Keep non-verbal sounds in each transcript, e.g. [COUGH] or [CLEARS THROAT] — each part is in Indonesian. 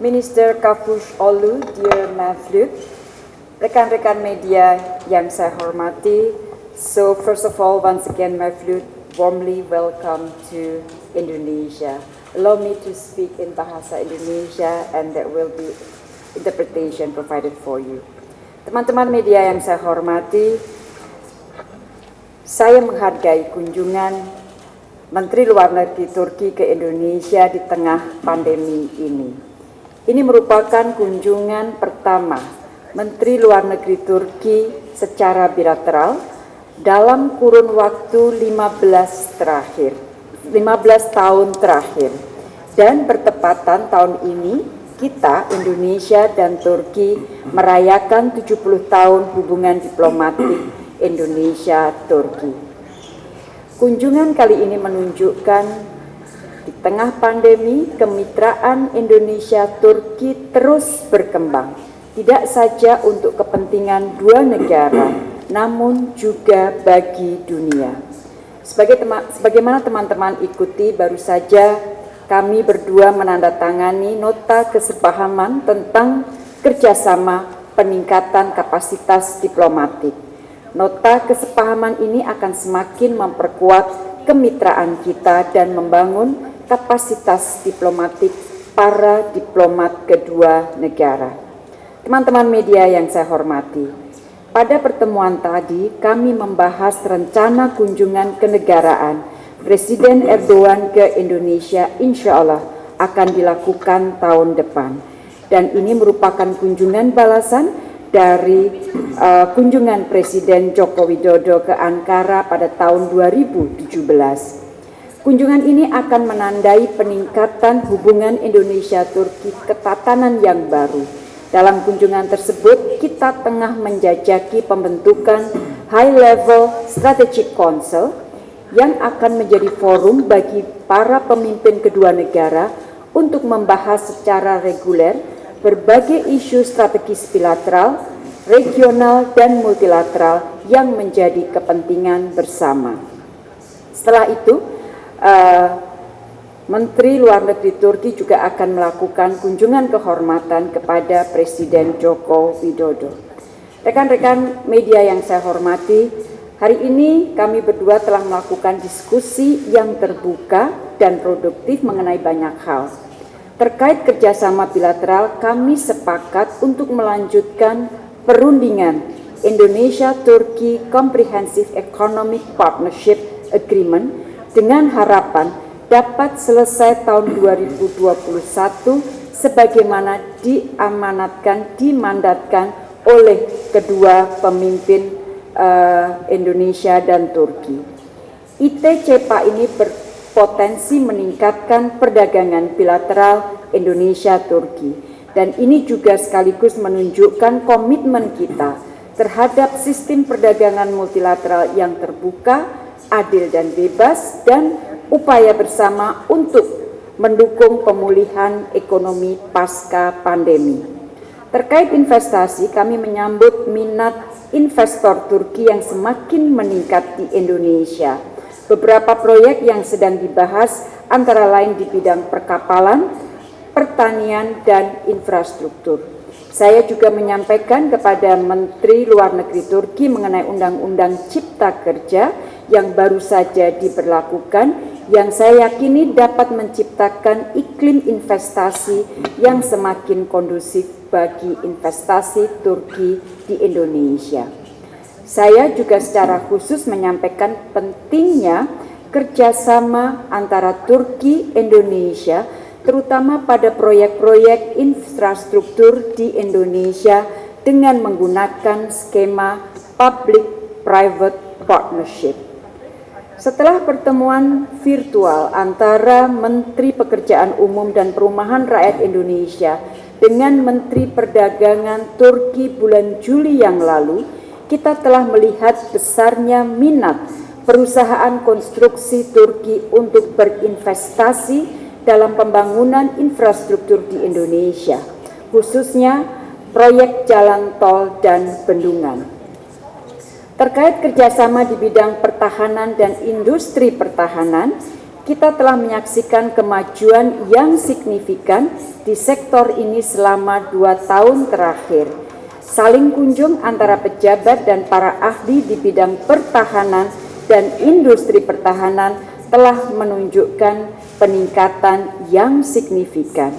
Minister Kafush Olu, dear Mavlut, rekan-rekan media yang saya hormati, so first of all, once again, Mavlut, warmly welcome to Indonesia. Allow me to speak in Bahasa Indonesia and there will be interpretation provided for you. Teman-teman media yang saya hormati, saya menghargai kunjungan Menteri Luar Negeri Turki ke Indonesia di tengah pandemi ini. Ini merupakan kunjungan pertama Menteri Luar Negeri Turki secara bilateral dalam kurun waktu 15 terakhir, 15 tahun terakhir. Dan bertepatan tahun ini kita Indonesia dan Turki merayakan 70 tahun hubungan diplomatik Indonesia-Turki. Kunjungan kali ini menunjukkan di tengah pandemi kemitraan Indonesia-Turki terus berkembang, tidak saja untuk kepentingan dua negara, namun juga bagi dunia. Sebagai tema, sebagaimana teman-teman ikuti, baru saja kami berdua menandatangani nota kesepahaman tentang kerjasama peningkatan kapasitas diplomatik Nota kesepahaman ini akan semakin memperkuat kemitraan kita dan membangun kapasitas diplomatik para diplomat kedua negara. Teman-teman media yang saya hormati, pada pertemuan tadi kami membahas rencana kunjungan kenegaraan Presiden Erdogan ke Indonesia insya Allah akan dilakukan tahun depan. Dan ini merupakan kunjungan balasan dari uh, kunjungan Presiden Joko Widodo ke Ankara pada tahun 2017. Kunjungan ini akan menandai peningkatan hubungan Indonesia-Turki ke tatanan yang baru. Dalam kunjungan tersebut, kita tengah menjajaki pembentukan High Level Strategic Council yang akan menjadi forum bagi para pemimpin kedua negara untuk membahas secara reguler berbagai isu strategis bilateral, regional, dan multilateral yang menjadi kepentingan bersama. Setelah itu, uh, Menteri Luar Negeri Turki juga akan melakukan kunjungan kehormatan kepada Presiden Joko Widodo. Rekan-rekan media yang saya hormati, hari ini kami berdua telah melakukan diskusi yang terbuka dan produktif mengenai banyak hal Terkait kerjasama bilateral, kami sepakat untuk melanjutkan perundingan Indonesia-Turki Comprehensive Economic Partnership Agreement dengan harapan dapat selesai tahun 2021 sebagaimana diamanatkan, dimandatkan oleh kedua pemimpin uh, Indonesia dan Turki. ITCPA ini ber potensi meningkatkan perdagangan bilateral Indonesia-Turki. Dan ini juga sekaligus menunjukkan komitmen kita terhadap sistem perdagangan multilateral yang terbuka, adil dan bebas, dan upaya bersama untuk mendukung pemulihan ekonomi pasca pandemi. Terkait investasi, kami menyambut minat investor Turki yang semakin meningkat di Indonesia Beberapa proyek yang sedang dibahas antara lain di bidang perkapalan, pertanian, dan infrastruktur. Saya juga menyampaikan kepada Menteri Luar Negeri Turki mengenai Undang-Undang Cipta Kerja yang baru saja diberlakukan yang saya yakini dapat menciptakan iklim investasi yang semakin kondusif bagi investasi Turki di Indonesia. Saya juga secara khusus menyampaikan pentingnya kerjasama antara Turki Indonesia terutama pada proyek-proyek infrastruktur di Indonesia dengan menggunakan skema public-private partnership. Setelah pertemuan virtual antara Menteri Pekerjaan Umum dan Perumahan Rakyat Indonesia dengan Menteri Perdagangan Turki bulan Juli yang lalu, kita telah melihat besarnya minat perusahaan konstruksi Turki untuk berinvestasi dalam pembangunan infrastruktur di Indonesia, khususnya proyek jalan tol dan bendungan. Terkait kerjasama di bidang pertahanan dan industri pertahanan, kita telah menyaksikan kemajuan yang signifikan di sektor ini selama dua tahun terakhir. Saling kunjung antara pejabat dan para ahli di bidang pertahanan dan industri pertahanan telah menunjukkan peningkatan yang signifikan.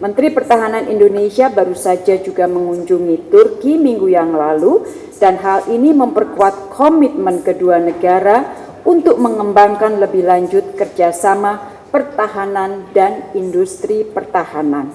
Menteri Pertahanan Indonesia baru saja juga mengunjungi Turki minggu yang lalu dan hal ini memperkuat komitmen kedua negara untuk mengembangkan lebih lanjut kerjasama pertahanan dan industri pertahanan.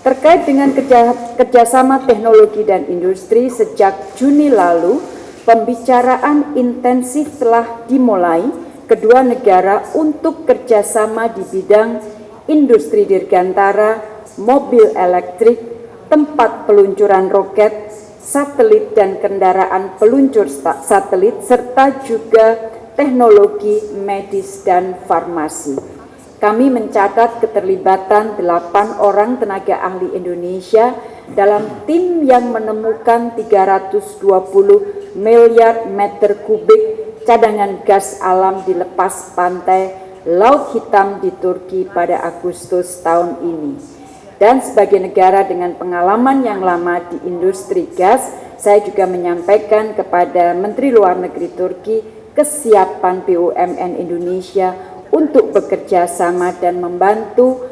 Terkait dengan kerja, kerjasama teknologi dan industri sejak Juni lalu, pembicaraan intensif telah dimulai kedua negara untuk kerjasama di bidang industri dirgantara mobil elektrik, tempat peluncuran roket, satelit dan kendaraan peluncur satelit, serta juga teknologi medis dan farmasi. Kami mencatat keterlibatan delapan orang tenaga ahli Indonesia dalam tim yang menemukan 320 miliar meter kubik cadangan gas alam di lepas pantai Laut Hitam di Turki pada Agustus tahun ini. Dan sebagai negara dengan pengalaman yang lama di industri gas, saya juga menyampaikan kepada Menteri Luar Negeri Turki kesiapan BUMN Indonesia untuk bekerja sama dan membantu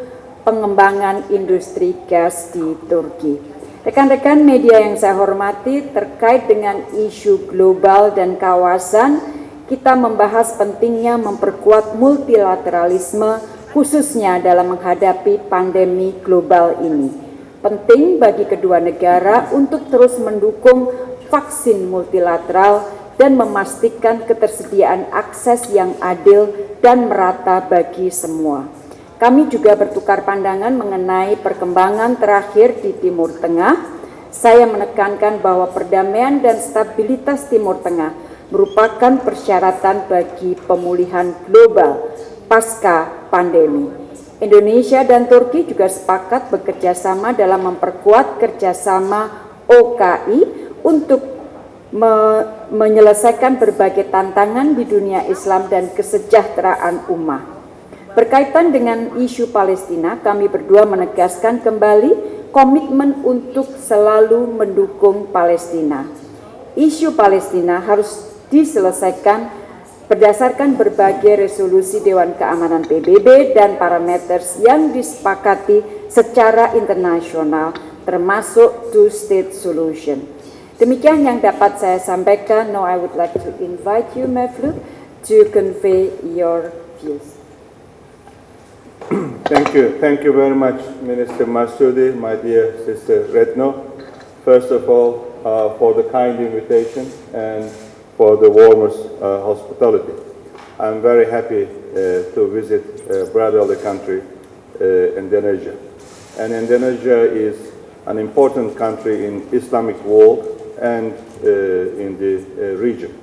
pengembangan industri gas di Turki. Rekan-rekan media yang saya hormati terkait dengan isu global dan kawasan, kita membahas pentingnya memperkuat multilateralisme khususnya dalam menghadapi pandemi global ini. Penting bagi kedua negara untuk terus mendukung vaksin multilateral dan memastikan ketersediaan akses yang adil dan merata bagi semua. Kami juga bertukar pandangan mengenai perkembangan terakhir di Timur Tengah. Saya menekankan bahwa perdamaian dan stabilitas Timur Tengah merupakan persyaratan bagi pemulihan global pasca pandemi. Indonesia dan Turki juga sepakat bekerja sama dalam memperkuat kerjasama OKI untuk me menyelesaikan berbagai tantangan di dunia Islam dan kesejahteraan umat. Berkaitan dengan isu Palestina, kami berdua menegaskan kembali komitmen untuk selalu mendukung Palestina. Isu Palestina harus diselesaikan berdasarkan berbagai resolusi Dewan Keamanan PBB dan parameter yang disepakati secara internasional termasuk two-state solution. Demikian yang dapat saya sampaikan. Now I would like to invite you, Mevlut, to convey your views. [CLEARS THROAT] Thank you. Thank you very much, Minister Masudi, my dear sister Retno. First of all, uh, for the kind invitation and for the warmest uh, hospitality. I'm very happy uh, to visit uh, brotherly country, uh, Indonesia. And Indonesia is an important country in Islamic world and uh, in the uh, region.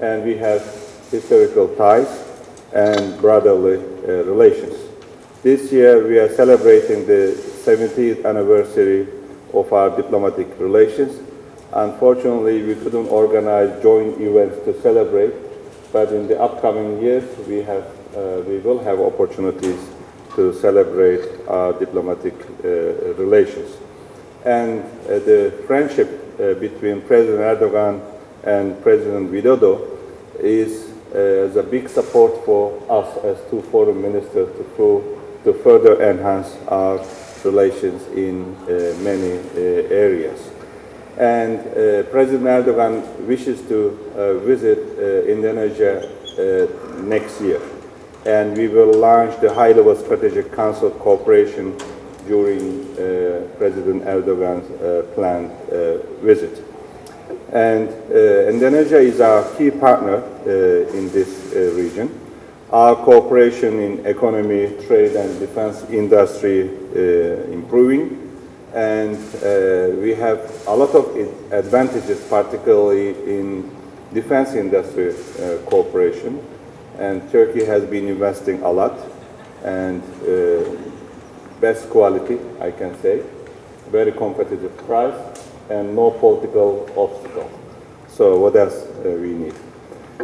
And we have historical ties and brotherly relations. This year we are celebrating the 70th anniversary of our diplomatic relations Unfortunately, we couldn't organize joint events to celebrate, but in the upcoming years, we, have, uh, we will have opportunities to celebrate our diplomatic uh, relations. And uh, the friendship uh, between President Erdogan and President Widodo is uh, a big support for us as two foreign ministers to, to further enhance our relations in uh, many areas and uh, President Erdogan wishes to uh, visit uh, Indonesia uh, next year. And we will launch the high-level strategic council cooperation during uh, President Erdogan's uh, planned visit. And Indonesia is our key partner in this region. Our cooperation in economy, trade and defense industry improving and uh, we have a lot of advantages, particularly in defense industry uh, cooperation. And Turkey has been investing a lot and uh, best quality, I can say, very competitive price and no political obstacle. So what else uh, we need?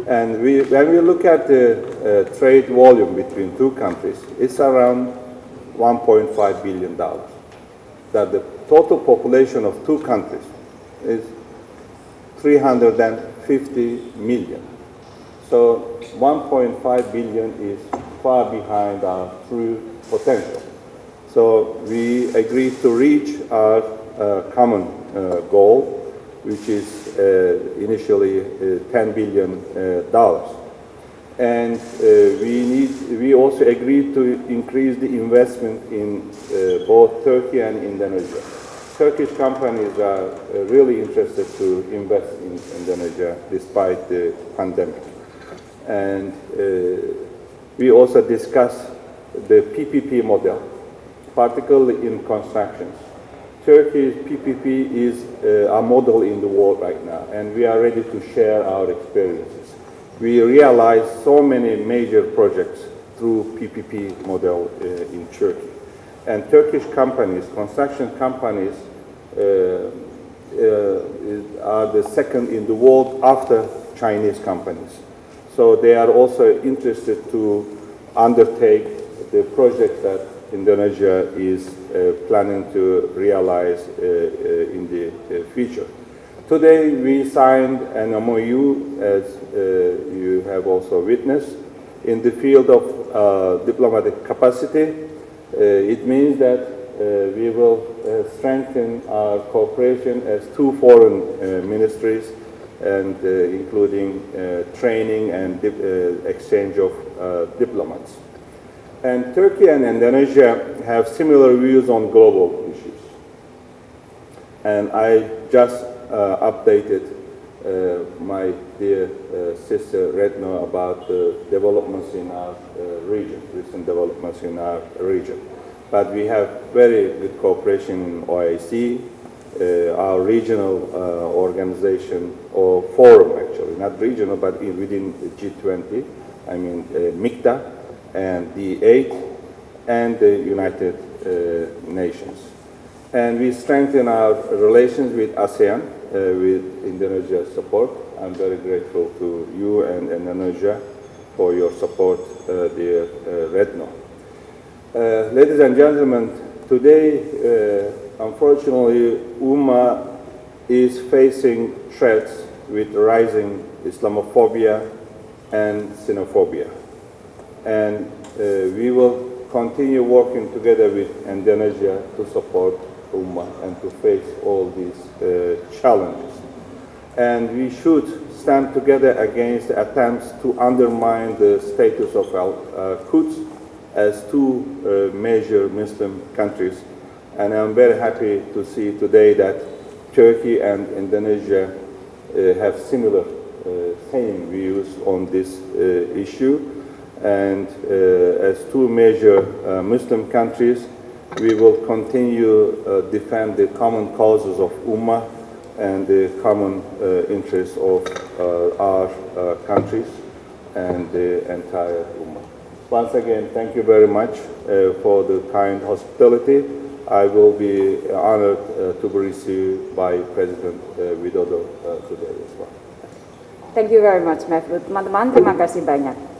And we, when we look at the uh, trade volume between two countries, it's around 1.5 billion dollars. That the total population of two countries is 350 million. So 1.5 billion is far behind our true potential. So we agreed to reach our uh, common uh, goal, which is uh, initially uh, 10 billion uh, dollars. And uh, we need, we also agreed to increase the investment in uh, both Turkey and Indonesia. Turkish companies are uh, really interested to invest in Indonesia despite the pandemic. And we also discussed the PPP model, particularly in constructions. Turkey's PPP is a model in the world right now, and we are ready to share our experiences. We realize so many major projects through PPP model uh, in Turkey. And Turkish companies, construction companies, uh, uh, are the second in the world after Chinese companies. So they are also interested to undertake the project that Indonesia is uh, planning to realize uh, uh, in the future. Today we signed an MOU, as uh, you have also witnessed, in the field of uh, diplomatic capacity. Uh, it means that uh, we will uh, strengthen our cooperation as two foreign uh, ministries and including training and exchange of diplomats. And Turkey and Indonesia have similar views on global issues. And I just updated uh, my dear uh, sister Retno about the developments in our uh, region, recent developments in our region. But we have very good cooperation in OIC, uh, our regional uh, organization or forum actually, not regional, but in, within the G20, I mean uh, MICTA and the eight and the United uh, Nations. And we strengthen our relations with ASEAN, uh, with Indonesia's support. I'm very grateful to you and Indonesia for your support, uh, dear uh, Retno. Uh, ladies and gentlemen, today, uh, unfortunately, UMA is facing threats with rising Islamophobia and xenophobia. And uh, we will continue working together with Indonesia to support UMA and to face all these uh, challenges. And we should stand together against attempts to undermine the status of Al-Quds as two uh, major Muslim countries. And I'm very happy to see today that Turkey and Indonesia uh, have similar uh, same views on this uh, issue. And uh, as two major uh, Muslim countries, we will continue uh, defend the common causes of Ummah and the common uh, interests of uh, our uh, countries and the entire Ummah. Once again, thank you very much uh, for the kind hospitality. I will be honored uh, to be received by President uh, Widodo uh, today as well. Thank you very much, Mevlut. Teman-teman, terima kasih banyak.